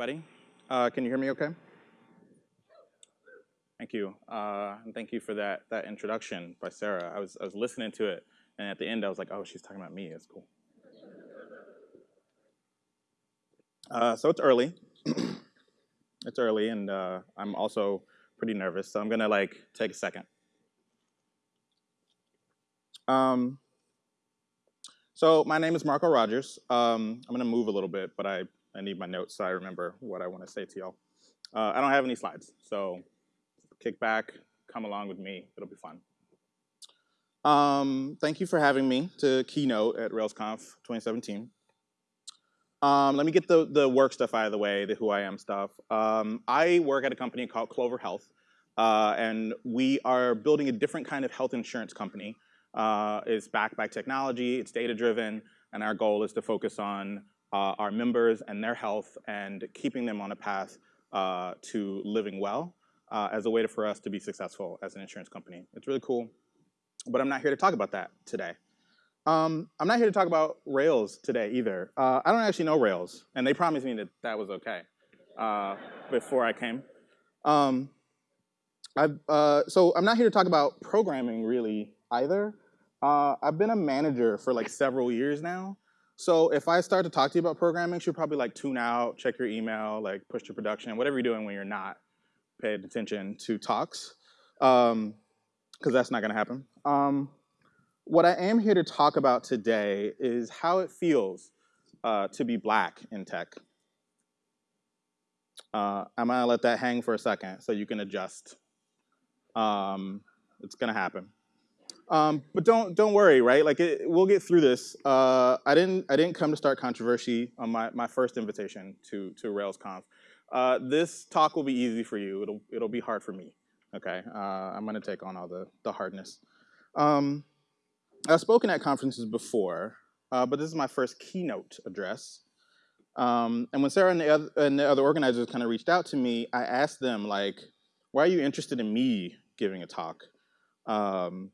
everybody. Uh, can you hear me okay? Thank you. Uh, and thank you for that, that introduction by Sarah. I was, I was listening to it, and at the end I was like, oh, she's talking about me. it's cool. Uh, so it's early. it's early, and uh, I'm also pretty nervous, so I'm gonna like take a second. Um, so my name is Marco Rogers. Um, I'm gonna move a little bit, but I, I need my notes so I remember what I wanna say to y'all. Uh, I don't have any slides, so kick back, come along with me, it'll be fun. Um, thank you for having me to keynote at RailsConf 2017. Um, let me get the, the work stuff out of the way, the who I am stuff. Um, I work at a company called Clover Health, uh, and we are building a different kind of health insurance company. Uh, it's backed by technology, it's data driven, and our goal is to focus on uh, our members and their health and keeping them on a path uh, to living well uh, as a way for us to be successful as an insurance company. It's really cool, but I'm not here to talk about that today. Um, I'm not here to talk about Rails today either. Uh, I don't actually know Rails, and they promised me that that was okay uh, before I came. Um, uh, so I'm not here to talk about programming really either. I've been a manager for like several years now. So if I start to talk to you about programming, you should probably like tune out, check your email, like push to production, whatever you're doing when you're not paying attention to talks, because um, that's not gonna happen. Um, what I am here to talk about today is how it feels uh, to be black in tech. Uh, I'm gonna let that hang for a second so you can adjust. Um, it's gonna happen. Um, but don't don't worry, right? Like it, we'll get through this. Uh, I didn't I didn't come to start controversy on my, my first invitation to to RailsConf. Uh, this talk will be easy for you. It'll it'll be hard for me. Okay, uh, I'm gonna take on all the the hardness. Um, I've spoken at conferences before, uh, but this is my first keynote address. Um, and when Sarah and the, other, and the other organizers kind of reached out to me, I asked them like, why are you interested in me giving a talk um,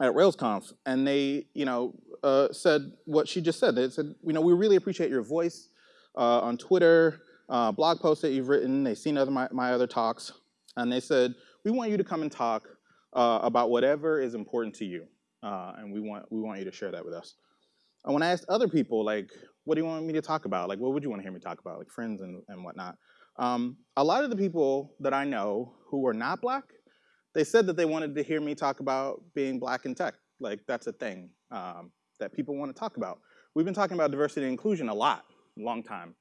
at RailsConf? And they, you know, uh, said what she just said. They said, you know, we really appreciate your voice uh, on Twitter, uh, blog posts that you've written. They've seen other my, my other talks, and they said, we want you to come and talk uh, about whatever is important to you uh, and we want we want you to share that with us. And when I asked other people, like, what do you want me to talk about? Like, what would you want to hear me talk about? Like friends and, and whatnot. Um, a lot of the people that I know who are not black, they said that they wanted to hear me talk about being black in tech. Like that's a thing um, that people want to talk about. We've been talking about diversity and inclusion a lot, long time.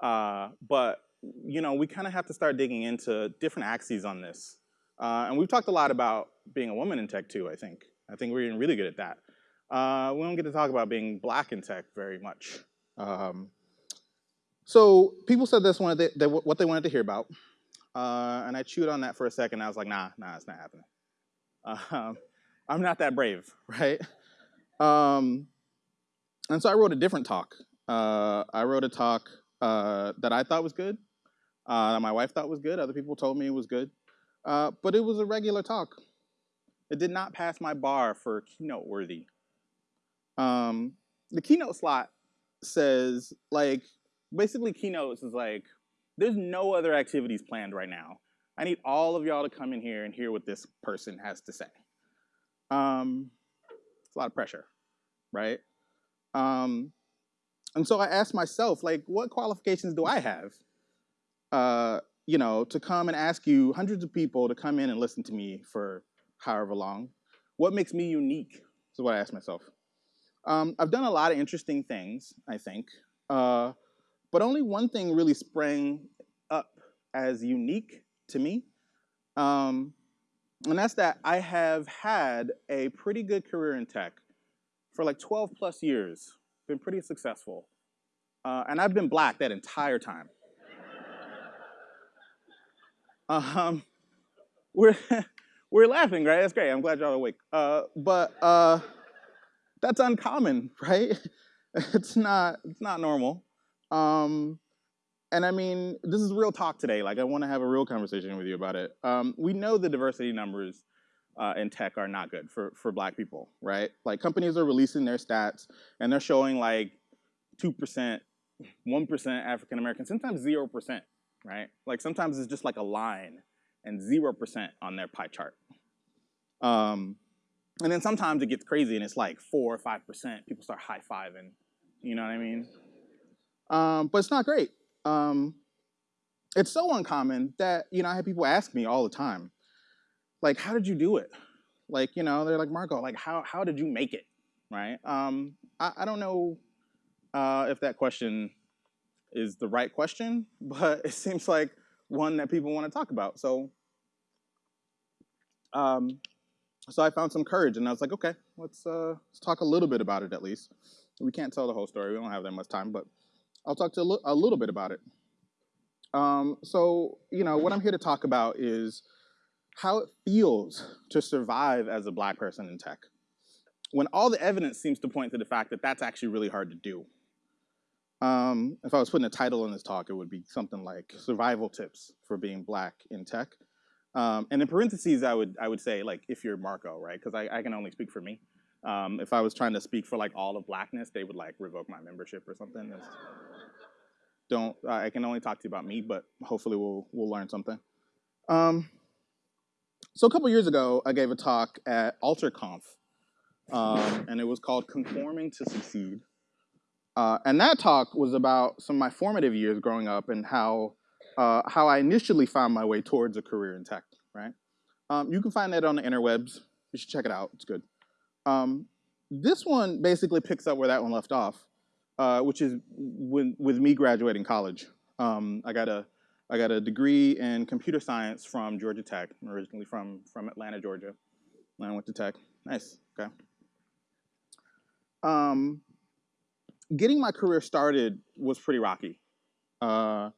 Uh, but you know, we kind of have to start digging into different axes on this. Uh, and we've talked a lot about being a woman in tech too, I think. I think we're really good at that. Uh, we don't get to talk about being black in tech very much. Um, so people said that's one they, what they wanted to hear about. Uh, and I chewed on that for a second. I was like, nah, nah, it's not happening. Uh, I'm not that brave, right? Um, and so I wrote a different talk. Uh, I wrote a talk uh, that I thought was good, uh, that my wife thought was good. Other people told me it was good. but it was a regular talk. It did not pass my bar for keynote worthy. Um, the keynote slot says like, basically keynotes is like, there's no other activities planned right now. I need all of y'all to come in here and hear what this person has to say. Um, it's a lot of pressure, right? Um, and so I asked myself, like, what qualifications do I have, uh, you know, to come and ask you hundreds of people to come in and listen to me for however long. What makes me unique is what I ask myself. Um, I've done a lot of interesting things, I think, uh, but only one thing really sprang as unique to me, um, and that's that I have had a pretty good career in tech for like 12 plus years, been pretty successful, uh, and I've been black that entire time. um, we're we're laughing, right? That's great. I'm glad y'all awake. Uh, but uh, that's uncommon, right? it's not. It's not normal. Um, and I mean, this is real talk today. Like, I want to have a real conversation with you about it. Um, we know the diversity numbers uh, in tech are not good for for Black people, right? Like, companies are releasing their stats, and they're showing like two percent, one percent African American, sometimes zero percent right? Like sometimes it's just like a line and 0% on their pie chart. Um, and then sometimes it gets crazy and it's like four or 5%. People start high-fiving, you know what I mean? Um, but it's not great. Um, it's so uncommon that, you know, I have people ask me all the time, like, how did you do it? Like, you know, they're like, Marco, like, how, how did you make it, right? Um, I, I don't know uh, if that question is the right question, but it seems like one that people want to talk about. So, um, so I found some courage, and I was like, okay, let's uh, let's talk a little bit about it at least. We can't tell the whole story; we don't have that much time, but I'll talk to a, little bit about it. Um, so, you know, what I'm here to talk about is how it feels to survive as a black person in tech, when all the evidence seems to point to the fact that that's actually really hard to do. Um, if I was putting a title on this talk, it would be something like "Survival Tips for Being Black in Tech." Um, and in parentheses, I would I would say like if you're Marco, right? Because I, I, can only speak for me. Um, if I was trying to speak for like all of blackness, they would like revoke my membership or something. It's, don't I can only talk to you about me, but hopefully we'll we'll learn something. Um, so a couple years ago, I gave a talk at AlterConf, um, and it was called "Conforming to Succeed." Uh, and that talk was about some of my formative years growing up and how, uh, how I initially found my way towards a career in tech, right? Um, you can find that on the interwebs. You should check it out. It's good. Um, this one basically picks up where that one left off, uh, which is with, with me graduating college. Um, I got a I got a degree in computer science from Georgia Tech. I'm originally from from Atlanta, Georgia. And I went to Tech. Nice. Okay. Um, getting my career started was pretty rocky. Uh,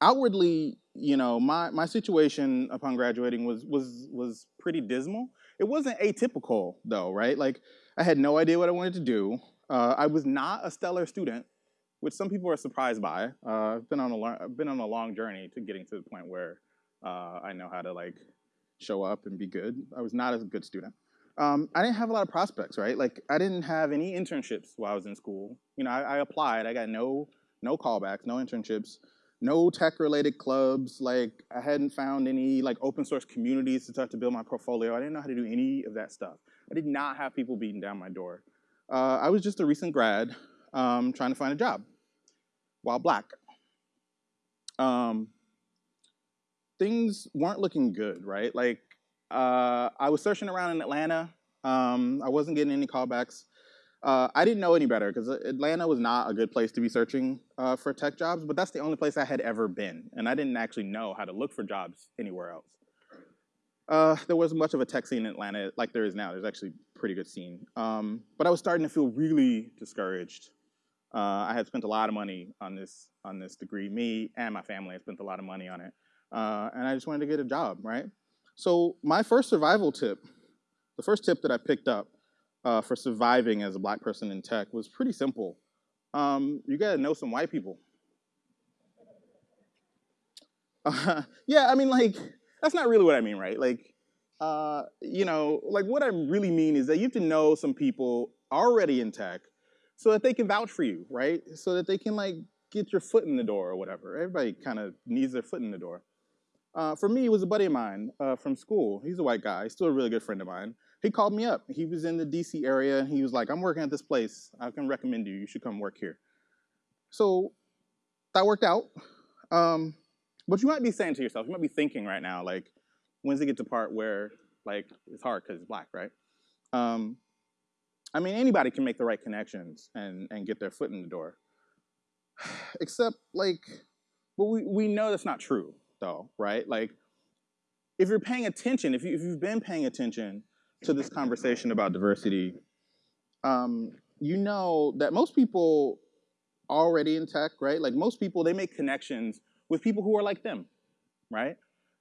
outwardly, you know, my, my situation upon graduating was, was, was pretty dismal. It wasn't atypical though, right? Like I had no idea what I wanted to do. Uh, I was not a stellar student, which some people are surprised by. Uh, I've been on a I've been on a long journey to getting to the point where uh, I know how to like show up and be good. I was not a good student um, I didn't have a lot of prospects, right? Like I didn't have any internships while I was in school. You know, I, I applied, I got no no callbacks, no internships, no tech related clubs. Like I hadn't found any like open source communities to start to build my portfolio. I didn't know how to do any of that stuff. I did not have people beating down my door. Uh, I was just a recent grad um, trying to find a job while black. Um, things weren't looking good, right? Like uh, I was searching around in Atlanta. Um, I wasn't getting any callbacks. Uh, I didn't know any better because Atlanta was not a good place to be searching uh, for tech jobs, but that's the only place I had ever been, and I didn't actually know how to look for jobs anywhere else. Uh, there wasn't much of a tech scene in Atlanta like there is now. There's actually a pretty good scene. Um, but I was starting to feel really discouraged. Uh, I had spent a lot of money on this on this degree. Me and my family had spent a lot of money on it, uh, and I just wanted to get a job, right? So my first survival tip, the first tip that I picked up uh, for surviving as a black person in tech was pretty simple. Um, you gotta know some white people. Uh, yeah, I mean, like, that's not really what I mean, right? Like, uh, you know, like what I really mean is that you have to know some people already in tech so that they can vouch for you, right? So that they can like get your foot in the door or whatever. Everybody kind of needs their foot in the door. Uh, for me, it was a buddy of mine uh, from school. He's a white guy. Still a really good friend of mine. He called me up. He was in the DC area, and he was like, I'm working at this place. I can recommend you. You should come work here. So that worked out. Um, but you might be saying to yourself, you might be thinking right now, like, when's it get to part where, like, it's hard because it's black, right? Um, I mean, anybody can make the right connections and, and get their foot in the door. Except, like, but we, we know that's not true though, right? Like, if you're paying attention, if, you, if you've been paying attention to this conversation about diversity, um, you know that most people already in tech, right? Like most people, they make connections with people who are like them, right?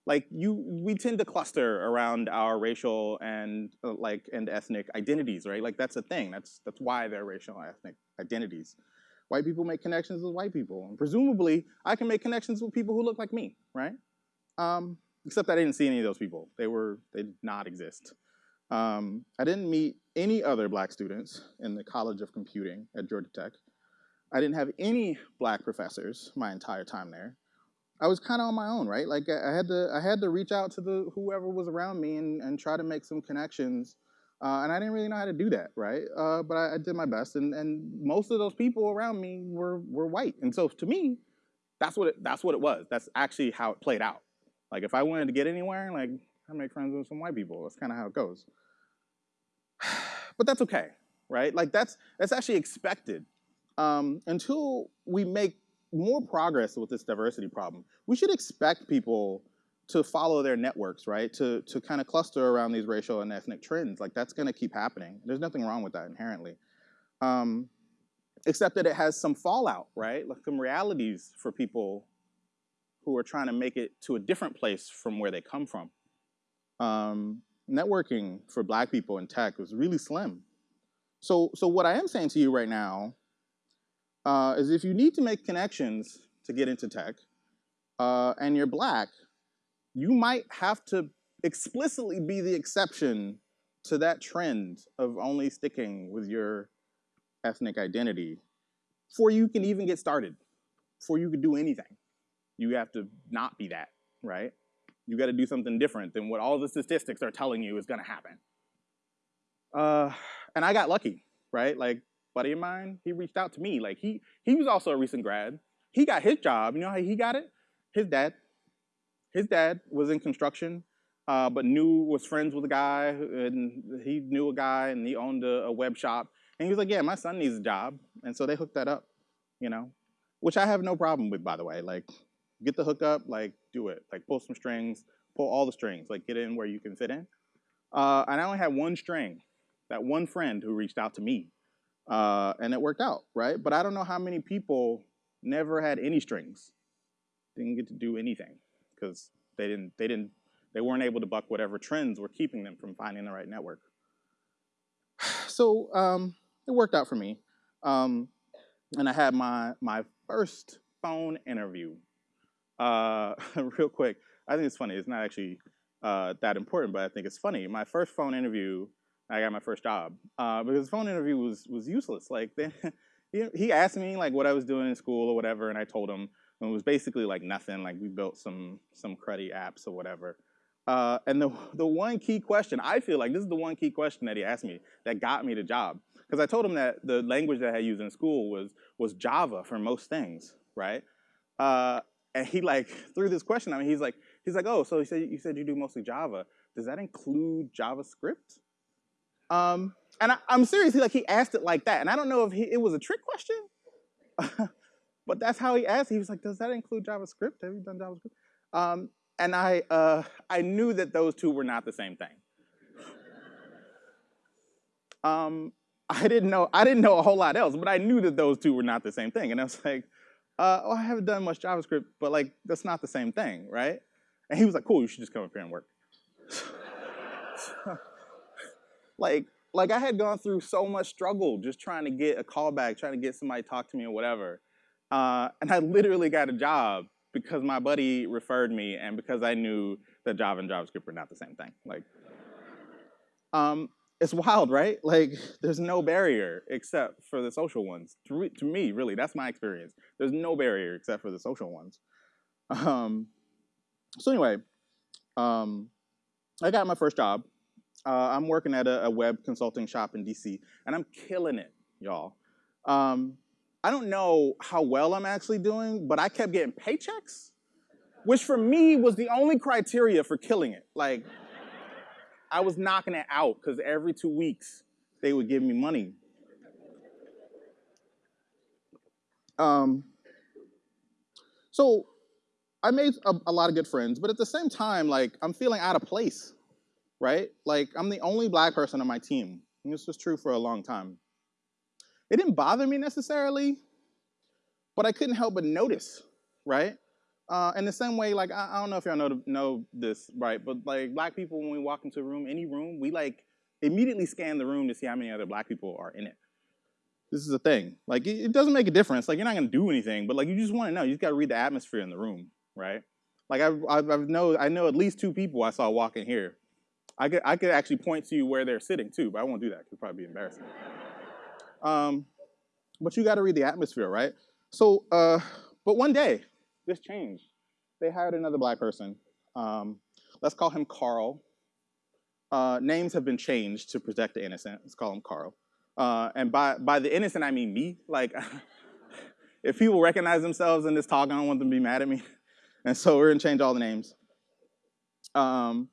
Like you, we tend to cluster around our racial and uh, like and ethnic identities, right? Like that's a thing. That's that's why they're racial and ethnic identities. White people make connections with white people. And presumably, I can make connections with people who look like me, right? Um, except that I didn't see any of those people. They were, they did not exist. Um, I didn't meet any other black students in the College of Computing at Georgia Tech. I didn't have any black professors my entire time there. I was kind of on my own, right? Like I had to I had to reach out to the whoever was around me and, and try to make some connections. Uh, and I didn't really know how to do that, right? Uh, but I, I, did my best, and, and most of those people around me were were white, and so to me, that's what it, that's what it was. That's actually how it played out. Like if I wanted to get anywhere, like I make friends with some white people. That's kind of how it goes. but that's okay, right? Like that's that's actually expected um, until we make more progress with this diversity problem. We should expect people to follow their networks, right? To, to kind of cluster around these racial and ethnic trends. Like that's gonna keep happening. There's nothing wrong with that inherently. Um, except that it has some fallout, right? Like some realities for people who are trying to make it to a different place from where they come from. Um, networking for black people in tech was really slim. So, so what I am saying to you right now uh, is if you need to make connections to get into tech, uh, and you're black, you might have to explicitly be the exception to that trend of only sticking with your ethnic identity before you can even get started, before you can do anything. You have to not be that, right? You got to do something different than what all the statistics are telling you is going to happen. Uh, and I got lucky, right? Like buddy of mine, he reached out to me. Like he he was also a recent grad. He got his job. You know how he got it? His dad. His dad was in construction, uh, but knew was friends with a guy, and he knew a guy, and he owned a, a web shop. And he was like, "Yeah, my son needs a job," and so they hooked that up. You know, which I have no problem with, by the way. Like, get the hookup, like do it, like pull some strings, pull all the strings, like get in where you can fit in. Uh, and I only had one string, that one friend who reached out to me uh, and it worked out, right? But I don't know how many people never had any strings, didn't get to do anything because they didn't, they didn't, they weren't able to buck whatever trends were keeping them from finding the right network. So um, it worked out for me, um, and I had my my first phone interview. Uh, real quick, I think it's funny. It's not actually uh, that important, but I think it's funny. My first phone interview I got my first job uh, because the phone interview was was useless. Like they, he asked me like what I was doing in school or whatever, and I told him and it was basically like nothing. Like we built some some cruddy apps or whatever. Uh, and the the one key question I feel like this is the one key question that he asked me that got me the job because I told him that the language that I used in school was was Java for most things, right? Uh, and he like threw this question I mean, He's like he's like, oh, so he said you said you do mostly Java. Does that include JavaScript? Um, and I, am seriously like he asked it like that, and I don't know if he, it was a trick question, but that's how he asked. He was like, "Does that include JavaScript? Have you done JavaScript?" Um, and I uh, I knew that those two were not the same thing. Um, I didn't know I didn't know a whole lot else, but I knew that those two were not the same thing, and I was like, uh, "Oh, I haven't done much JavaScript, but like that's not the same thing, right?" And he was like, "Cool, you should just come up here and work." like like I had gone through so much struggle just trying to get a callback, trying to get somebody to talk to me or whatever. Uh, and I literally got a job because my buddy referred me and because I knew that Java and JavaScript were not the same thing. Like, um, it's wild, right? Like, there's no barrier except for the social ones. To, to me, really, that's my experience. There's no barrier except for the social ones. Um, so anyway, um, I got my first job uh, I'm working at a, a, web consulting shop in DC, and I'm killing it, y'all. Um, I don't know how well I'm actually doing, but I kept getting paychecks, which for me was the only criteria for killing it. Like, I was knocking it out because every two weeks they would give me money. Um, so I made a, a lot of good friends, but at the same time, like, I'm feeling out of place right? Like, I'm the only black person on my team. And this was true for a long time. It didn't bother me necessarily, but I couldn't help but notice, right? Uh, in the same way, like, I, I don't know if y'all know, know this, right? But like, black people, when we walk into a room, any room, we like immediately scan the room to see how many other black people are in it. This is a thing. Like, it, it doesn't make a difference. Like, you're not gonna do anything, but like, you just wanna know. You just gotta read the atmosphere in the room, right? Like, I, I, I know, I know at least two people I saw walking here I could, I could actually point to you where they're sitting too, but I won't do that. It could probably be embarrassing. Um, but you got to read the atmosphere, right? So, uh, but one day, this changed. they hired another black person. Um, let's call him Carl. Uh, names have been changed to protect the innocent. Let's call him Carl. Uh, and by, by the innocent, I mean me. Like, if people recognize themselves in this talk, I don't want them to be mad at me. And so we're gonna change all the names. Um,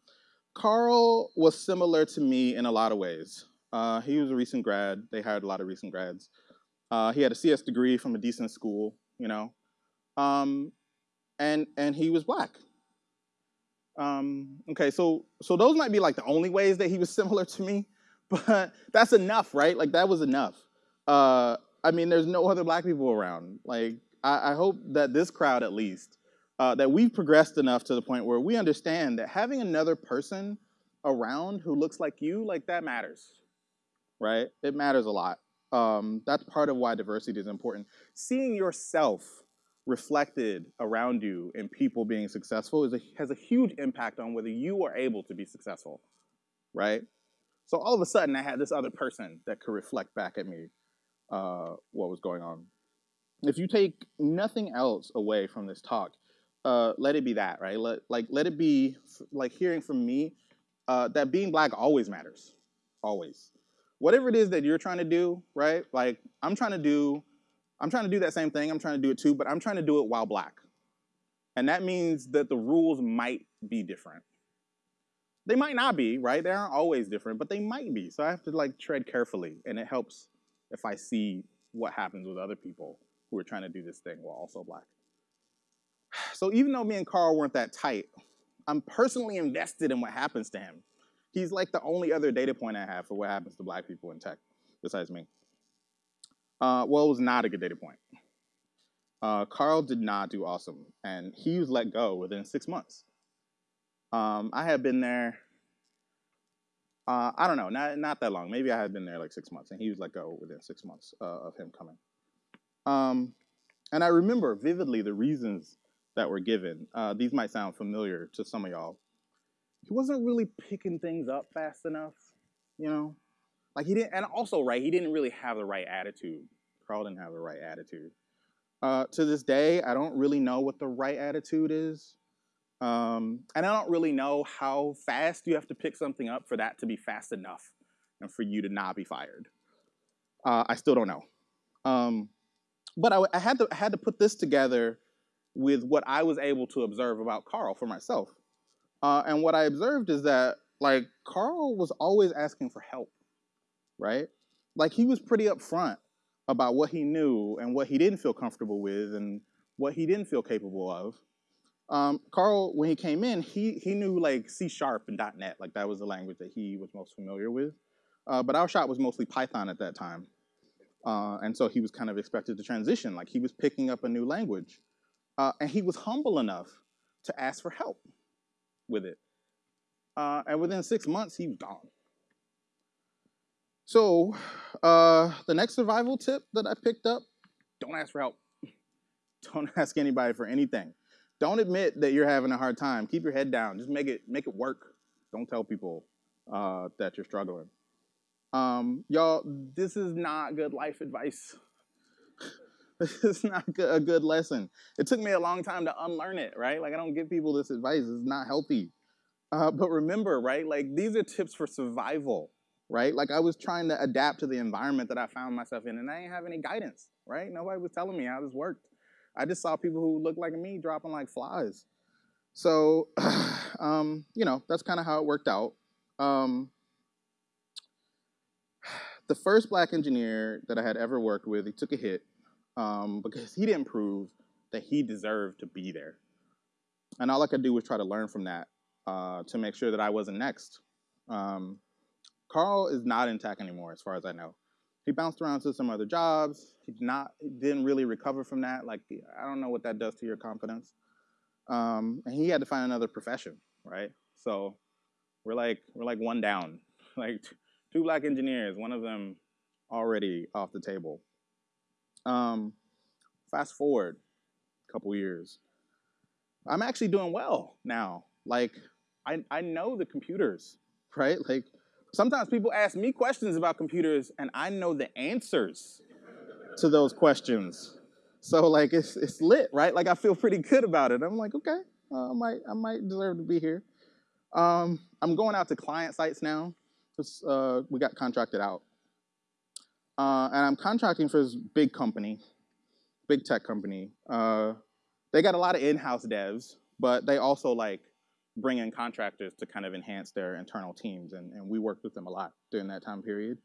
Carl was similar to me in a lot of ways. Uh, he was a recent grad. They hired a lot of recent grads. Uh, he had a CS degree from a decent school, you know, um, and and he was black. Um, okay, so so those might be like the only ways that he was similar to me, but that's enough, right? Like that was enough. Uh, I mean, there's no other black people around. Like I, I hope that this crowd, at least, uh, that we've progressed enough to the point where we understand that having another person around who looks like you, like that matters, right? It matters a lot. Um, that's part of why diversity is important. Seeing yourself reflected around you in people being successful is a, has a huge impact on whether you are able to be successful, right? So all of a sudden, I had this other person that could reflect back at me uh, what was going on. If you take nothing else away from this talk, uh, let it be that, right? Let, like, let it be like hearing from me uh, that being black always matters, always. Whatever it is that you're trying to do, right? Like, I'm trying to do I'm trying to do that same thing. I'm trying to do it too, but I'm trying to do it while black. And that means that the rules might be different. They might not be, right? They aren't always different, but they might be. So I have to like tread carefully, and it helps if I see what happens with other people who are trying to do this thing while also black. So even though me and Carl weren't that tight, I'm personally invested in what happens to him. He's like the only other data point I have for what happens to black people in tech, besides me. Uh, well, it was not a good data point. Uh, Carl did not do awesome, and he was let go within six months. Um, I had been there, uh, I don't know, not, not that long. Maybe I had been there like six months, and he was let go within six months uh, of him coming. Um, and I remember vividly the reasons that were given. Uh, these might sound familiar to some of y'all. He wasn't really picking things up fast enough, you know? Like he didn't, and also, right, he didn't really have the right attitude. Carl didn't have the right attitude. Uh, to this day, I don't really know what the right attitude is. Um, and I don't really know how fast you have to pick something up for that to be fast enough and for you to not be fired. Uh, I still don't know. Um, but I, I, had to, I had to put this together with what I was able to observe about Carl for myself. Uh, and what I observed is that, like, Carl was always asking for help right? Like he was pretty upfront about what he knew and what he didn't feel comfortable with and what he didn't feel capable of. Um, Carl, when he came in, he he knew like C Sharp and .NET, like that was the language that he was most familiar with. Uh, but our shop was mostly Python at that time, uh, and so he was kind of expected to transition, like he was picking up a new language, uh, and he was humble enough to ask for help with it. Uh, and within six months, he was gone. So uh, the next survival tip that I picked up, don't ask for help. Don't ask anybody for anything. Don't admit that you're having a hard time. Keep your head down. Just make it make it work. Don't tell people uh, that you're struggling. Um, y'all, this is not good life advice. this is not a good lesson. It took me a long time to unlearn it, right? Like I don't give people this advice. It's not healthy. Uh, but remember, right? Like these are tips for survival right? Like I was trying to adapt to the environment that I found myself in, and I didn't have any guidance, right? Nobody was telling me how this worked. I just saw people who looked like me dropping like flies. So, um, you know, that's kind of how it worked out. Um, the first black engineer that I had ever worked with, he took a hit um, because he didn't prove that he deserved to be there. And all I could do was try to learn from that uh, to make sure that I wasn't next. Um, Carl is not in tech anymore, as far as I know. He bounced around to some other jobs. He not didn't really recover from that. Like I don't know what that does to your confidence. Um, and he had to find another profession, right? So we're like we're like one down, like two black engineers, one of them already off the table. Um, fast forward a couple years, I'm actually doing well now. Like I I know the computers, right? Like Sometimes people ask me questions about computers and I know the answers to those questions. So like it's it's lit, right? Like I feel pretty good about it. I'm like, okay, uh, I might, I might deserve to be here. Um, I'm going out to client sites now. Uh, we got contracted out. Uh, and I'm contracting for this big company, big tech company. Uh, they got a lot of in-house devs, but they also like bring in contractors to kind of enhance their internal teams, and, and we worked with them a lot during that time period.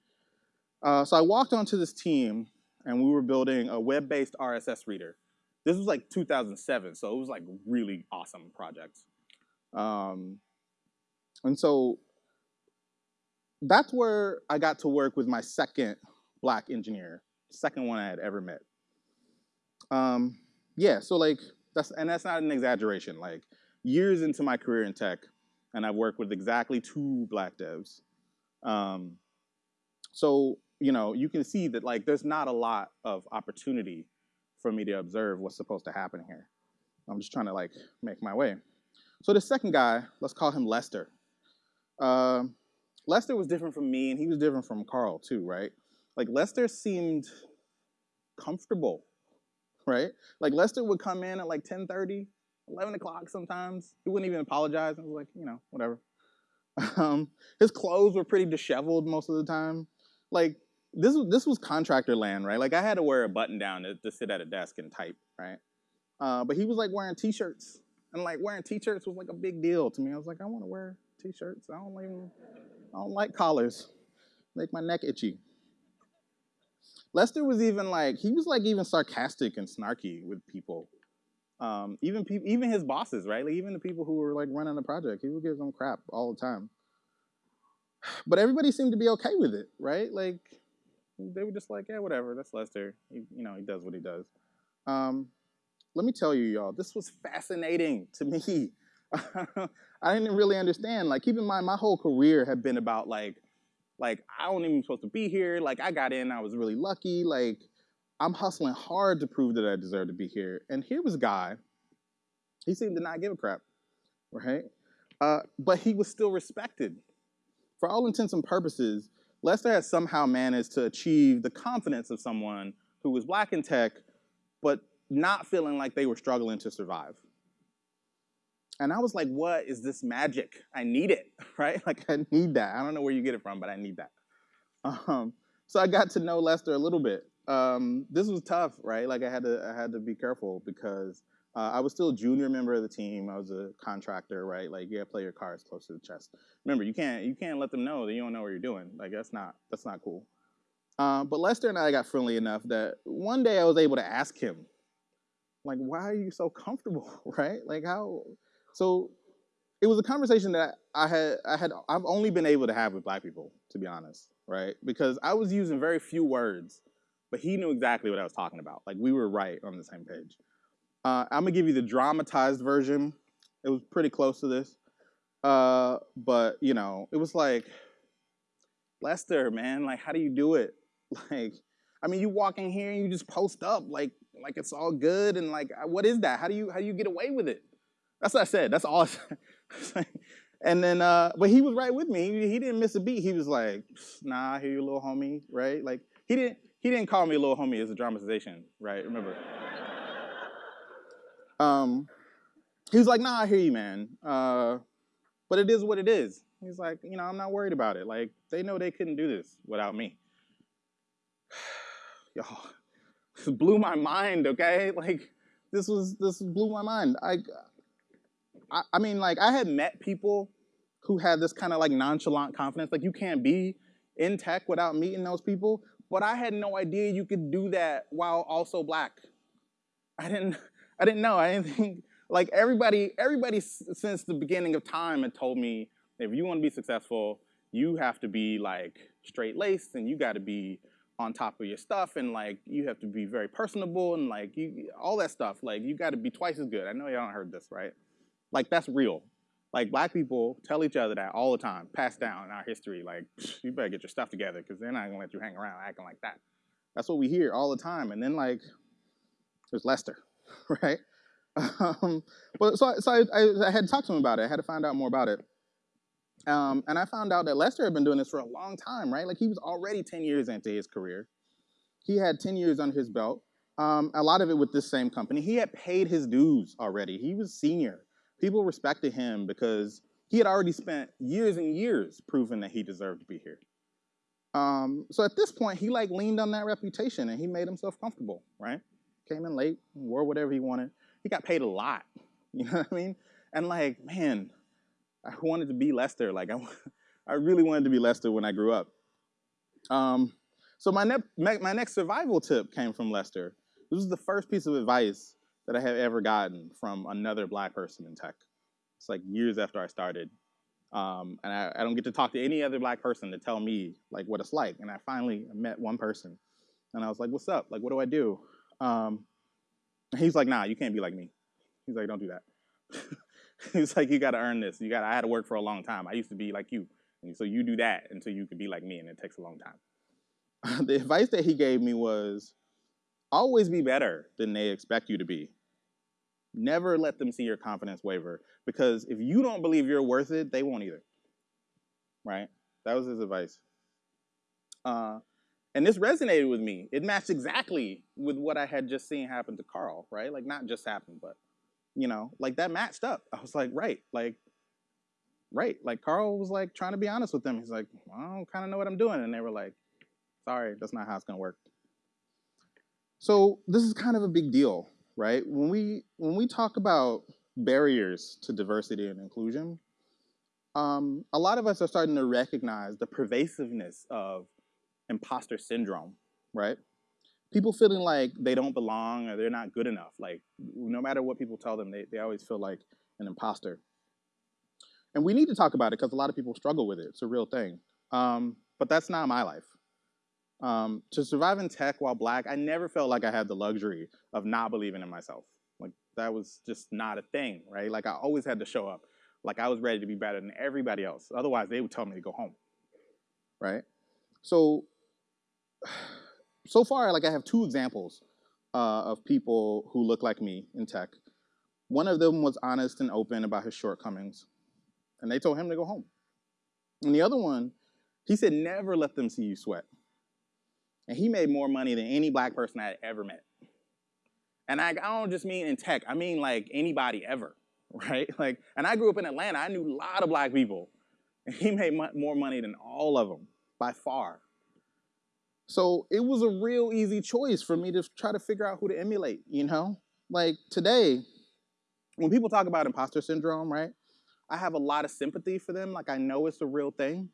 Uh, so I walked onto this team, and we were building a web-based RSS reader. This was like 2007, so it was like really awesome project. Um, and so that's where I got to work with my second black engineer, second one I had ever met. Um, yeah, so like that's and that's not an exaggeration. Like years into my career in tech, and I've worked with exactly two black devs. Um, so you know, you can see that like there's not a lot of opportunity for me to observe what's supposed to happen here. I'm just trying to like make my way. So the second guy, let's call him Lester. Uh, Lester was different from me, and he was different from Carl too, right? Like Lester seemed comfortable, right? Like Lester would come in at like 10:30, 11 o'clock sometimes. He wouldn't even apologize. I was like, you know, whatever. Um, his clothes were pretty disheveled most of the time. Like this was this was contractor land, right? Like I had to wear a button down to, to sit at a desk and type, right? Uh, but he was like wearing t-shirts, and like wearing t-shirts was like a big deal to me. I was like, I want to wear t-shirts. I don't even, I don't like collars. Make my neck itchy. Lester was even like he was like even sarcastic and snarky with people um, even people, even his bosses, right? Like even the people who were like running the project, he would give them crap all the time. But everybody seemed to be okay with it, right? Like they were just like, yeah, whatever. That's Lester. He, you know, he does what he does. Um, let me tell you, y'all, this was fascinating to me. I didn't really understand. Like, keep in mind, my whole career had been about like, like I don't even supposed to be here. Like, I got in, I was really lucky. Like, I'm hustling hard to prove that I deserve to be here. And here was a guy, he seemed to not give a crap, right? Uh, but he was still respected. For all intents and purposes, Lester had somehow managed to achieve the confidence of someone who was black in tech, but not feeling like they were struggling to survive. And I was like, what is this magic? I need it, right? Like, I need that. I don't know where you get it from, but I need that. Um, so I got to know Lester a little bit um, this was tough, right? Like I had to, I had to be careful because uh, I was still a junior member of the team. I was a contractor, right? Like you gotta play your cards close to the chest. Remember, you can't, you can't let them know that you don't know what you're doing. Like that's not, that's not cool. Uh, but Lester and I got friendly enough that one day I was able to ask him, like, why are you so comfortable, right? Like how? So it was a conversation that I had, I had, I've only been able to have with black people, to be honest, right? Because I was using very few words but he knew exactly what I was talking about. Like we were right on the same page. Uh, I'm gonna give you the dramatized version. It was pretty close to this, uh, but you know, it was like Lester, man. Like, how do you do it? Like, I mean, you walk in here and you just post up like like it's all good and like what is that? How do you how do you get away with it? That's what I said. That's all. and then, uh, but he was right with me. He, he didn't miss a beat. He was like, "Nah, I hear you, little homie." Right? Like he didn't he didn't call me a little homie as a dramatization, right? Remember. um, he was like, nah, I hear you, man. Uh, but it is what it is. He's like, you know, I'm not worried about it. Like, they know they couldn't do this without me. Yo, this blew my mind, okay? Like, this was, this blew my mind. I, I, I mean, like, I had met people who had this kind of like nonchalant confidence. Like, you can't be in tech without meeting those people. But I had no idea you could do that while also black. I didn't, I didn't know. I didn't think, like everybody, everybody since the beginning of time had told me, if you want to be successful, you have to be like straight laced and you got to be on top of your stuff and like you have to be very personable and like you all that stuff like you got to be twice as good i know y'all heard this right like that's real like black people tell each other that all the time, passed down in our history. Like, you better get your stuff together because they're not gonna let you hang around acting like that. That's what we hear all the time. And then like, there's Lester, right? Um, but so, so I, I, had to talk to him about it. I had to find out more about it. Um, and I found out that Lester had been doing this for a long time, right? Like he was already 10 years into his career. He had 10 years under his belt. Um, a lot of it with this same company. He had paid his dues already. He was senior People respected him because he had already spent years and years proving that he deserved to be here. Um, so at this point, he like leaned on that reputation and he made himself comfortable, right? Came in late, wore whatever he wanted. He got paid a lot, you know what I mean? And like, man, I wanted to be Lester. Like, I, I really wanted to be Lester when I grew up. Um, so my, ne my next survival tip came from Lester. This was the first piece of advice that I have ever gotten from another black person in tech. It's like years after I started. Um, and I, I, don't get to talk to any other black person to tell me like what it's like. And I finally met one person and I was like, what's up? Like, what do I do? Um, he's like, nah, you can't be like me. He's like, don't do that. he's like, you gotta earn this. You got I had to work for a long time. I used to be like you. And so you do that until you can be like me and it takes a long time. the advice that he gave me was always be better than they expect you to be. Never let them see your confidence waver because if you don't believe you're worth it, they won't either. Right? That was his advice. Uh, and this resonated with me. It matched exactly with what I had just seen happen to Carl, right? Like not just happen, but you know, like that matched up. I was like, right, like, right. Like Carl was like trying to be honest with them. He's like, I don't kind of know what I'm doing, and they were like, sorry, that's not how it's gonna work. So this is kind of a big deal right? When we when we talk about barriers to diversity and inclusion, um, a lot of us are starting to recognize the pervasiveness of imposter syndrome, right? People feeling like they don't belong or they're not good enough. Like no matter what people tell them, they, they always feel like an imposter. And we need to talk about it because a lot of people struggle with it. It's a real thing. Um, but that's not my life. Um, to survive in tech while black, I never felt like I had the luxury of not believing in myself. Like that was just not a thing, right? Like I always had to show up. Like I was ready to be better than everybody else. Otherwise, they would tell me to go home, right? So, so far, like I have two examples uh, of people who look like me in tech. One of them was honest and open about his shortcomings, and they told him to go home. And the other one, he said, never let them see you sweat. And he made more money than any black person I had ever met. And I, I don't just mean in tech, I mean like anybody ever, right? Like, and I grew up in Atlanta, I knew a lot of black people. And he made more money than all of them, by far. So it was a real easy choice for me to try to figure out who to emulate, you know? Like today, when people talk about imposter syndrome, right? I have a lot of sympathy for them. Like I know it's a real thing.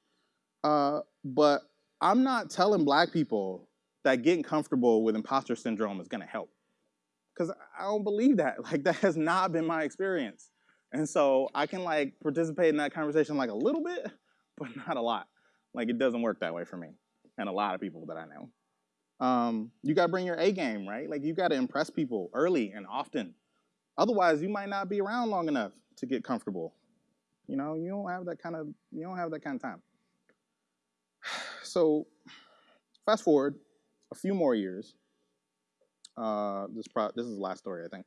Uh, but I'm not telling black people that getting comfortable with imposter syndrome is gonna help. Because I don't believe that. Like that has not been my experience. And so I can like participate in that conversation like a little bit, but not a lot. Like it doesn't work that way for me and a lot of people that I know. Um, you gotta bring your A game, right? Like you gotta impress people early and often. Otherwise, you might not be around long enough to get comfortable. You know, you don't have that kind of you don't have that kind of time so fast forward a few more years. Uh, this, this is the last story, I think.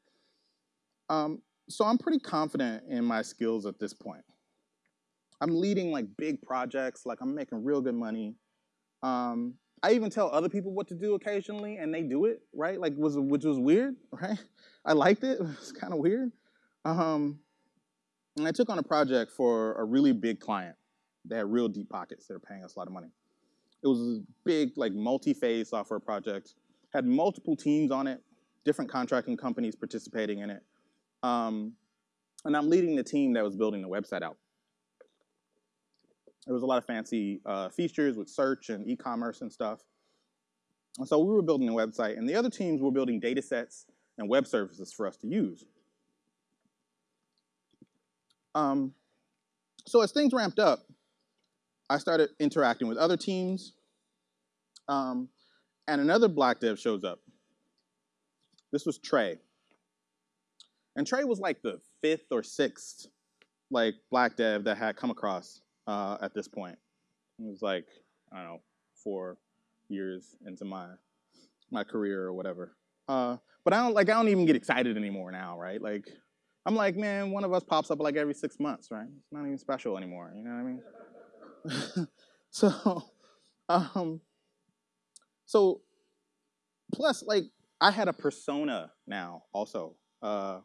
Um, so I'm pretty confident in my skills at this point. I'm leading like big projects, like I'm making real good money. Um, I even tell other people what to do occasionally, and they do it, right? Like, was which was weird, right? I liked it. It's kind of weird. Um, and I took on a project for a really big client. They had real deep pockets. They were paying us a lot of money. It was a big, like multi-phase software project, had multiple teams on it, different contracting companies participating in it. Um, and I'm leading the team that was building the website out. There was a lot of fancy uh, features with search and e-commerce and stuff. And so we were building a website, and the other teams were building data sets and web services for us to use. Um, so as things ramped up, I started interacting with other teams, um, and another black dev shows up. This was Trey. And Trey was like the fifth or sixth like black dev that had come across uh, at this point. It was like, I don't know, four years into my my career or whatever. Uh, but I don't like I don't even get excited anymore now, right? Like I'm like, man, one of us pops up like every six months, right? It's not even special anymore, you know what I mean? so, um, so plus like I had a persona now also. Uh,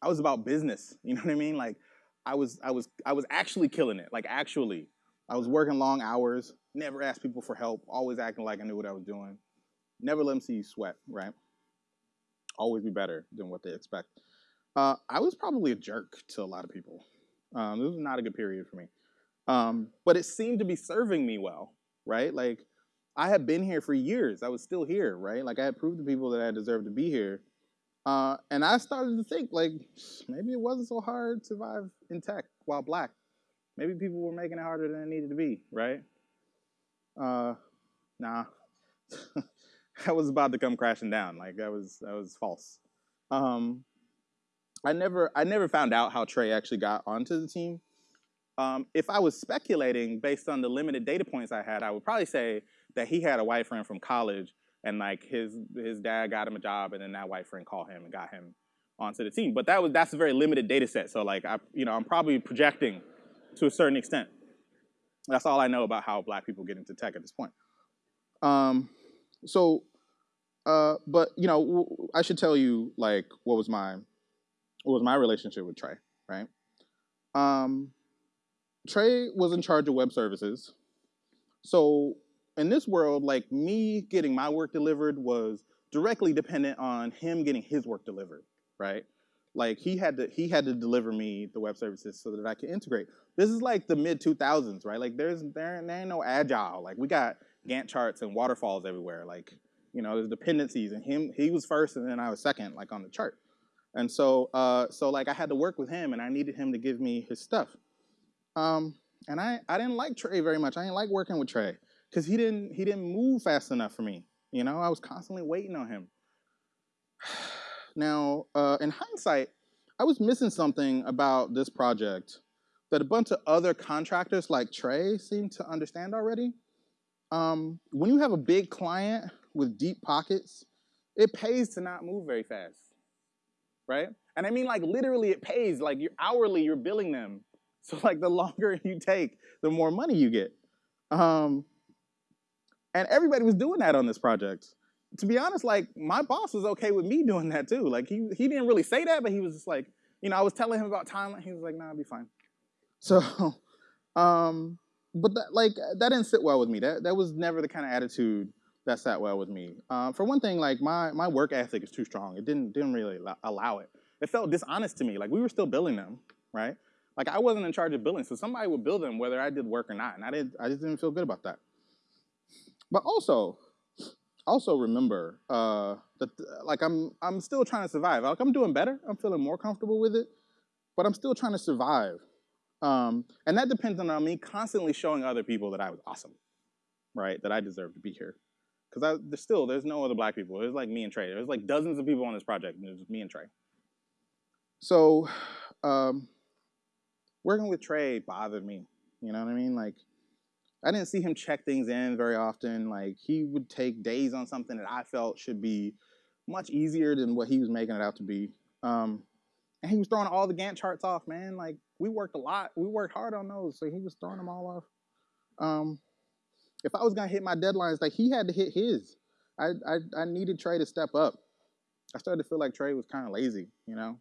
I was about business. You know what I mean? Like I was I was I was actually killing it. Like actually. I was working long hours, never asked people for help, always acting like I knew what I was doing. Never let them see you sweat, right? Always be better than what they expect. Uh, I was probably a jerk to a lot of people. Um, this was not a good period for me. Um, but it seemed to be serving me well, right? Like I had been here for years. I was still here, right? Like I had proved to people that I deserved to be here. Uh, and I started to think like maybe it wasn't so hard to survive in tech while black. Maybe people were making it harder than it needed to be, right? Uh, nah, that was about to come crashing down. Like that was that was false. Um, I never I never found out how Trey actually got onto the team. Um, if I was speculating based on the limited data points I had, I would probably say that he had a white friend from college and like his his dad got him a job and then that white friend called him and got him onto the team. But that was that's a very limited data set. So like I you know I'm probably projecting to a certain extent. That's all I know about how black people get into tech at this point. Um, so, uh, but you know, I should tell you like what was my what was my relationship with Trey, right? Um, Trey was in charge of web services. So in this world, like me getting my work delivered was directly dependent on him getting his work delivered, right? Like he had to he had to deliver me the web services so that I could integrate. This is like the mid 2000s, right? Like there's there, there ain't no agile. Like we got Gantt charts and waterfalls everywhere. Like you know, there's dependencies, and him he was first, and then I was second, like on the chart. And so uh, so like I had to work with him, and I needed him to give me his stuff. Um, and I I didn't like Trey very much. I didn't like working with Trey because he didn't he didn't move fast enough for me. You know, I was constantly waiting on him. Now, uh, in hindsight, I was missing something about this project that a bunch of other contractors like Trey seem to understand already. Um, when you have a big client with deep pockets, it pays to not move very fast, right? And I mean like literally it pays, like you're hourly, you're billing them. So like the longer you take, the more money you get. Um, and everybody was doing that on this project to be honest, like my boss was okay with me doing that too. Like he he didn't really say that, but he was just like, you know, I was telling him about timeline. He was like, nah, I'll be fine. So, um, but that like that didn't sit well with me. That that was never the kind of attitude that sat well with me. Um, for one thing, like my my work ethic is too strong. It didn't didn't really allow it. It felt dishonest to me. Like we were still billing them, right? Like I wasn't in charge of billing, so somebody would bill them whether I did work or not, and I didn't I just didn't feel good about that. But also, also remember uh, that like I'm I'm still trying to survive. Like I'm doing better. I'm feeling more comfortable with it, but I'm still trying to survive. Um, and that depends on me constantly showing other people that I was awesome, right? That I deserve to be here. Because there's still there's no other black people. There's like me and Trey. There's like dozens of people on this project, and me and Trey. So um, working with Trey bothered me. You know what I mean? Like I didn't see him check things in very often. Like he would take days on something that I felt should be much easier than what he was making it out to be. Um, and he was throwing all the Gantt charts off, man. Like we worked a lot. We worked hard on those, so he was throwing them all off. Um, if I was gonna hit my deadlines, like he had to hit his. I I, I needed Trey to step up. I started to feel like Trey was kind of lazy, you know.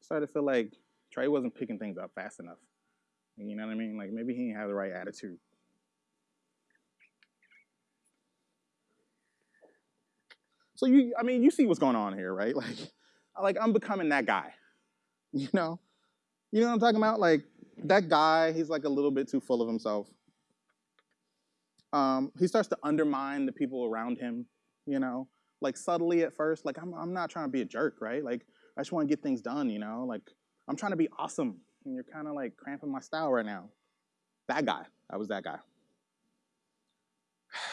I started to feel like Trey wasn't picking things up fast enough. You know what I mean? Like maybe he didn't have the right attitude. So you, I mean, you see what's going on here, right? Like, like I'm becoming that guy, you know? You know what I'm talking about? Like that guy, he's like a little bit too full of himself. Um, he starts to undermine the people around him, you know, like subtly at first. Like I'm, I'm not trying to be a jerk, right? Like I just want to get things done, you know. Like I'm trying to be awesome, and you're kind of like cramping my style right now. That guy, I was that guy.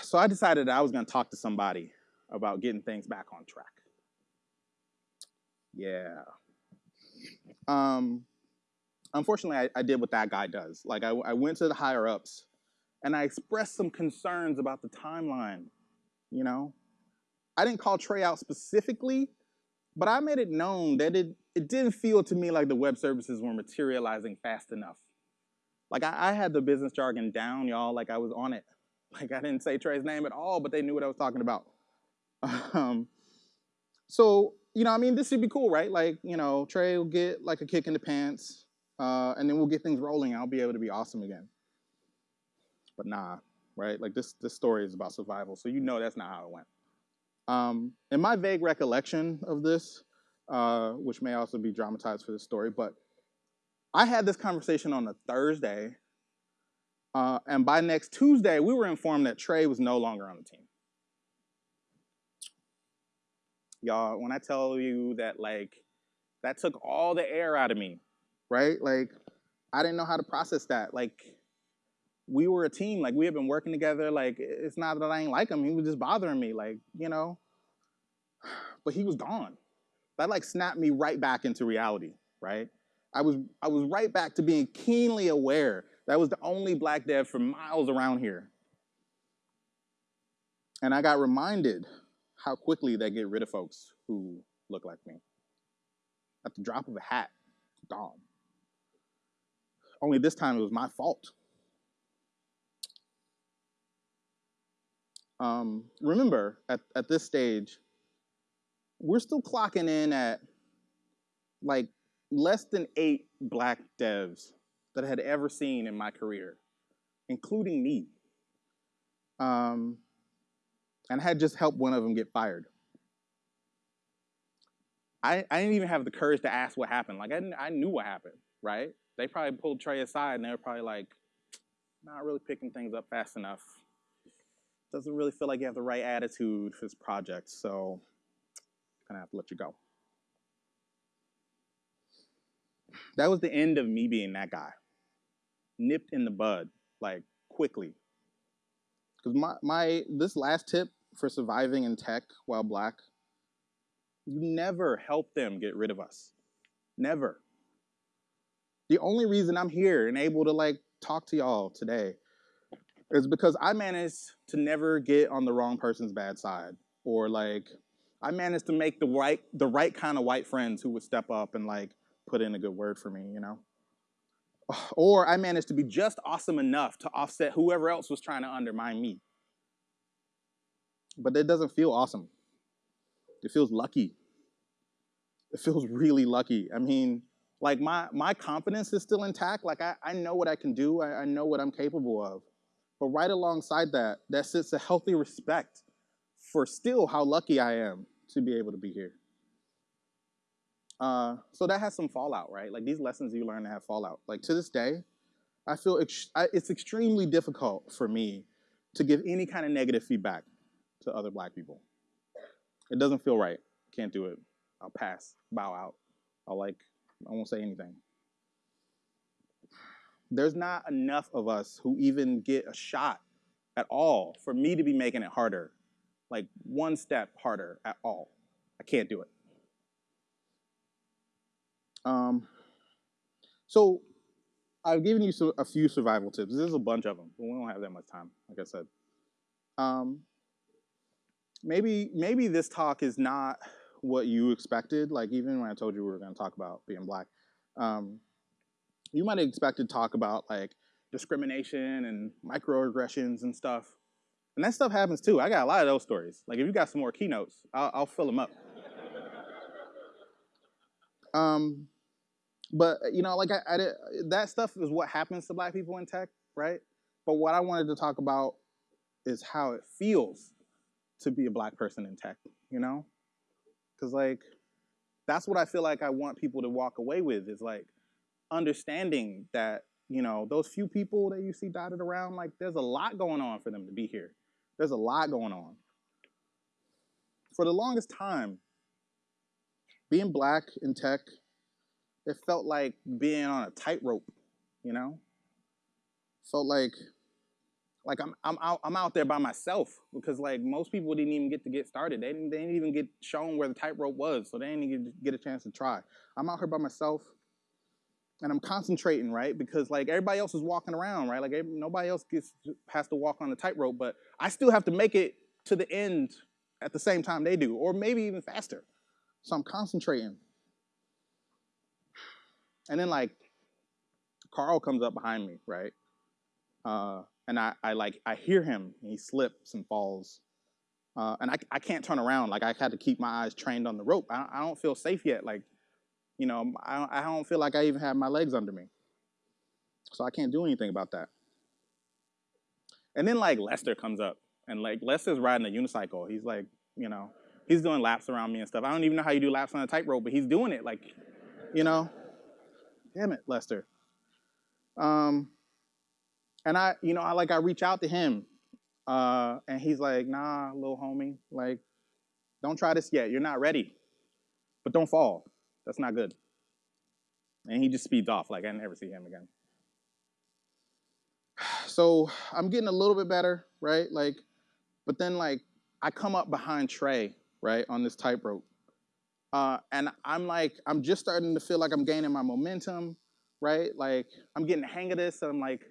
So I decided I was going to talk to somebody about getting things back on track. Yeah. Um, unfortunately, I, I did what that guy does. Like, I, I went to the higher ups and I expressed some concerns about the timeline. You know, I didn't call Trey out specifically, but I made it known that it, it didn't feel to me like the web services were materializing fast enough. Like I, I had the business jargon down, y'all, like I was on it. Like I didn't say Trey's name at all, but they knew what I was talking about. Um, so you know, I mean, this should be cool, right? Like, you know, Trey will get like a kick in the pants, uh, and then we'll get things rolling. I'll be able to be awesome again. But nah, right? Like this, this story is about survival, so you know that's not how it went. Um, in my vague recollection of this, uh, which may also be dramatized for this story, but I had this conversation on a Thursday, uh, and by next Tuesday, we were informed that Trey was no longer on the team. Y'all, when I tell you that, like, that took all the air out of me, right? Like, I didn't know how to process that. Like, we were a team. Like, we had been working together. Like, it's not that I ain't like him. He was just bothering me. Like, you know. But he was gone. That like snapped me right back into reality, right? I was I was right back to being keenly aware that was the only black dev for miles around here. And I got reminded how quickly they get rid of folks who look like me. At the drop of a hat, gone. Only this time it was my fault. Um, remember, at, at this stage, we're still clocking in at like less than eight black devs that I had ever seen in my career, including me. Um, and I had just helped one of them get fired. I, I didn't even have the courage to ask what happened. Like, I, I knew what happened, right? They probably pulled Trey aside and they were probably like, not really picking things up fast enough. Doesn't really feel like you have the right attitude for this project, so I'm gonna have to let you go. That was the end of me being that guy. Nipped in the bud, like quickly. Because my, my this last tip for surviving in tech while black, you never help them get rid of us. Never. The only reason I'm here and able to like talk to y'all today is because I managed to never get on the wrong person's bad side or like I managed to make the right the right kind of white friends who would step up and like put in a good word for me, you know. Or I managed to be just awesome enough to offset whoever else was trying to undermine me. But it doesn't feel awesome. It feels lucky. It feels really lucky. I mean, like my my confidence is still intact. Like I, I know what I can do. I, I know what I'm capable of. But right alongside that, that sits a healthy respect for still how lucky I am to be able to be here. Uh, so that has some fallout, right? Like these lessons you learn to have fallout. Like to this day, I feel ex I, it's extremely difficult for me to give any kind of negative feedback to other black people. It doesn't feel right. Can't do it. I'll pass, bow out. I'll like, I won't say anything. There's not enough of us who even get a shot at all for me to be making it harder, like one step harder at all. I can't do it. Um, so I've given you a few survival tips. There's a bunch of them, but we don't have that much time, like I said. Um, maybe maybe this talk is not what you expected. Like even when I told you we were going to talk about being black, um, you might have expected to talk about like discrimination and microaggressions and stuff. And that stuff happens too. I got a lot of those stories. Like if you got some more keynotes, I'll, I'll fill them up. um, but you know, like I, I did, that stuff is what happens to black people in tech, right? But what I wanted to talk about is how it feels to be a black person in tech, you know? Because like that's what I feel like I want people to walk away with is like understanding that you know those few people that you see dotted around, like there's a lot going on for them to be here. There's a lot going on. For the longest time, being black in tech it felt like being on a tightrope, you know? Felt like like I'm I'm out I'm out there by myself because like most people didn't even get to get started. They didn't, they didn't even get shown where the tightrope was, so they didn't even get a chance to try. I'm out here by myself, and I'm concentrating right because like everybody else is walking around right. Like nobody else gets has to walk on the tightrope, but I still have to make it to the end at the same time they do, or maybe even faster. So I'm concentrating. And then like Carl comes up behind me, right? Uh, and I, I like I hear him he slips and falls. Uh, and I, I can't turn around. Like I had to keep my eyes trained on the rope. I, I don't feel safe yet. Like, you know, I, I don't feel like I even have my legs under me. So I can't do anything about that. And then like Lester comes up and like Lester's riding a unicycle. He's like, you know, he's doing laps around me and stuff. I don't even know how you do laps on a tightrope, but he's doing it. Like, you know, damn it, Lester. Um, and I, you know, I like I reach out to him, uh, and he's like, "Nah, little homie, like, don't try this yet. You're not ready, but don't fall. That's not good." And he just speeds off. Like I never see him again. So I'm getting a little bit better, right? Like, but then like I come up behind Trey, right, on this tightrope, uh, and I'm like, I'm just starting to feel like I'm gaining my momentum, right? Like I'm getting the hang of this. And I'm like,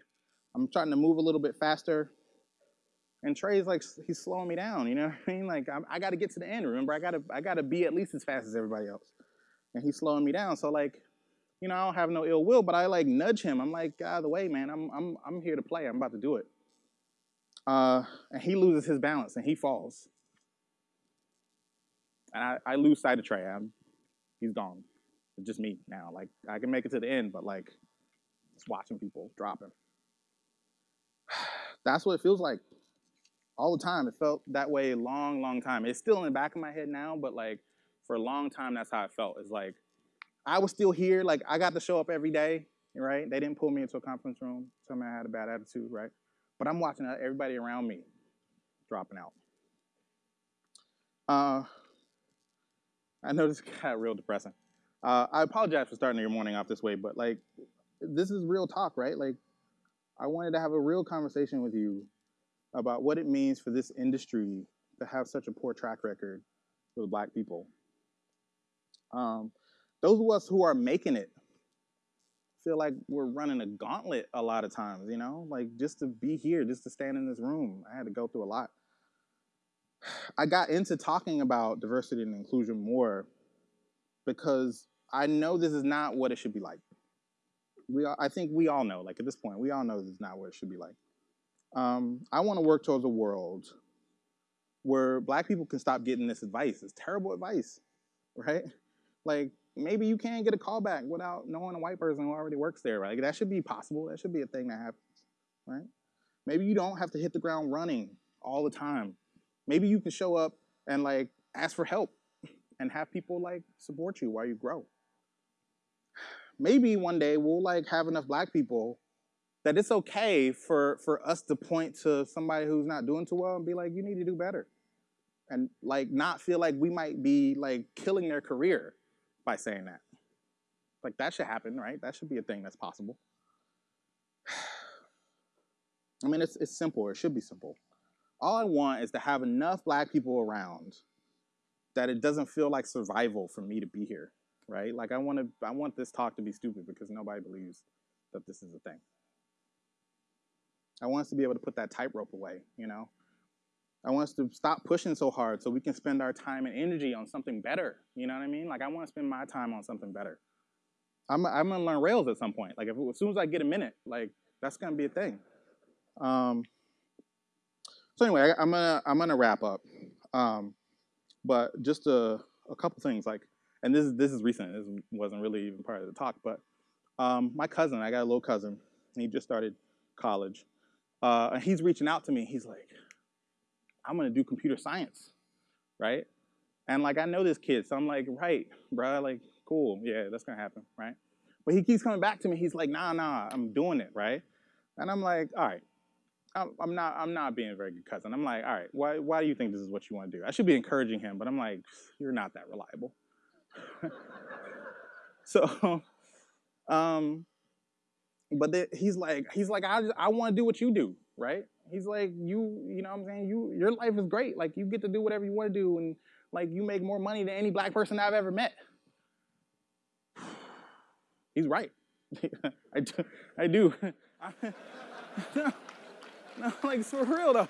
I'm trying to move a little bit faster. And Trey's like, he's slowing me down, you know what I mean? Like, I, I got to get to the end. Remember, I got to, I got to be at least as fast as everybody else. And he's slowing me down. So like, you know, I don't have no ill will, but I like nudge him. I'm like, out of the way, man. I'm, I'm, I'm here to play. I'm about to do it. Uh, and he loses his balance and he falls. And I, I lose sight of Trey. I'm, he's gone. It's just me now. Like, I can make it to the end, but like, just watching people dropping. That's what it feels like all the time. It felt that way a long, long time. It's still in the back of my head now, but like for a long time, that's how it felt. It's like I was still here. Like I got to show up every day, right? They didn't pull me into a conference room, tell me I had a bad attitude, right? But I'm watching everybody around me dropping out. Uh, I know this got real depressing. Uh, I apologize for starting your morning off this way, but like, this is real talk, right? Like, I wanted to have a real conversation with you about what it means for this industry to have such a poor track record with black people. Um, those of us who are making it feel like we're running a gauntlet a lot of times, you know, like just to be here, just to stand in this room, I had to go through a lot. I got into talking about diversity and inclusion more because I know this is not what it should be like we all, I think we all know, like at this point, we all know this is not what it should be like. Um, I want to work towards a world where black people can stop getting this advice. It's terrible advice, right? Like maybe you can't get a call back without knowing a white person who already works there, right? Like, that should be possible. That should be a thing that happens, right? Maybe you don't have to hit the ground running all the time. Maybe you can show up and like ask for help and have people like support you while you grow maybe one day we'll like have enough black people that it's okay for for us to point to somebody who's not doing too well and be like, you need to do better. And like not feel like we might be like killing their career by saying that. Like that should happen, right? That should be a thing that's possible. I mean, it's, it's simple. It should be simple. All I want is to have enough black people around that it doesn't feel like survival for me to be here right? Like I want to, I want this talk to be stupid because nobody believes that this is a thing. I want us to be able to put that tightrope away, you know? I want us to stop pushing so hard so we can spend our time and energy on something better. You know what I mean? Like I want to spend my time on something better. I'm, I'm gonna learn Rails at some point. Like if, as soon as I get a minute, like that's gonna be a thing. Um, so anyway, I, am gonna I'm gonna wrap up. Um, but just a, a couple things like and this is this is recent. This wasn't really even part of the talk, but um, my cousin, I got a little cousin, and he just started college, uh, and he's reaching out to me. He's like, "I'm gonna do computer science, right?" And like I know this kid, so I'm like, "Right, bro, like cool, yeah, that's gonna happen, right?" But he keeps coming back to me. He's like, "Nah, nah, I'm doing it, right?" And I'm like, "All right." I'm not. I'm not being a very good cousin. I'm like, all right. Why? Why do you think this is what you want to do? I should be encouraging him, but I'm like, you're not that reliable. so, um, but the, he's like, he's like, I, I want to do what you do, right? He's like, you, you know what I'm saying? You, your life is great. Like, you get to do whatever you want to do, and like, you make more money than any black person I've ever met. He's right. I do. I do. no, no, like for real though.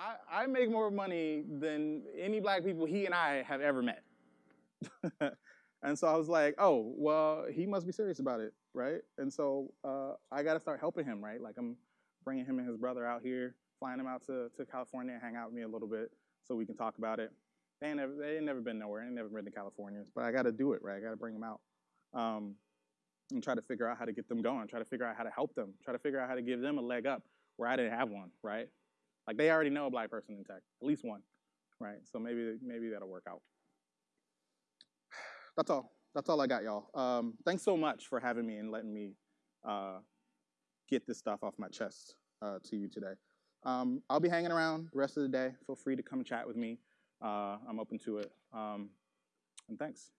I, I make more money than any black people he and I have ever met. and so I was like, oh, well, he must be serious about it, right? And so uh, I got to start helping him, right? Like I'm bringing him and his brother out here, flying them out to, to California and hang out with me a little bit so we can talk about it. They ain't never, they ain't never been nowhere. They ain't never been to California, but I got to do it, right? I got to bring them out um, and try to figure out how to get them going, try to figure out how to help them, try to figure out how to give them a leg up where I didn't have one, right? Like they already know a black person in tech, at least one, right? So maybe maybe that'll work out. That's all. That's all I got, y'all. Um, thanks so much for having me and letting me uh, get this stuff off my chest uh, to you today. Um, I'll be hanging around the rest of the day. Feel free to come chat with me. Uh, I'm open to it. Um, and thanks.